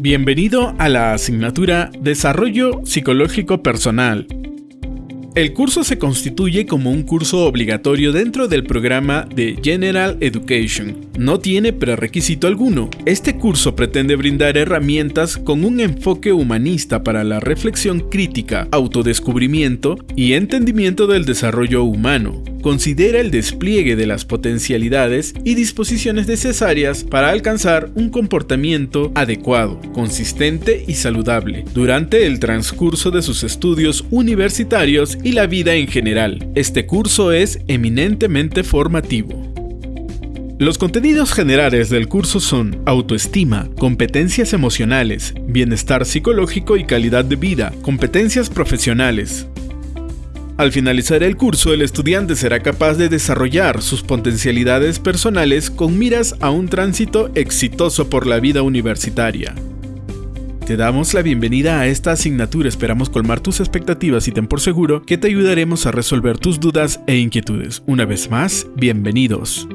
Bienvenido a la asignatura Desarrollo Psicológico Personal. El curso se constituye como un curso obligatorio dentro del programa de General Education. No tiene prerequisito alguno. Este curso pretende brindar herramientas con un enfoque humanista para la reflexión crítica, autodescubrimiento y entendimiento del desarrollo humano considera el despliegue de las potencialidades y disposiciones necesarias para alcanzar un comportamiento adecuado, consistente y saludable durante el transcurso de sus estudios universitarios y la vida en general. Este curso es eminentemente formativo. Los contenidos generales del curso son autoestima, competencias emocionales, bienestar psicológico y calidad de vida, competencias profesionales, al finalizar el curso, el estudiante será capaz de desarrollar sus potencialidades personales con miras a un tránsito exitoso por la vida universitaria. Te damos la bienvenida a esta asignatura, esperamos colmar tus expectativas y ten por seguro que te ayudaremos a resolver tus dudas e inquietudes. Una vez más, bienvenidos.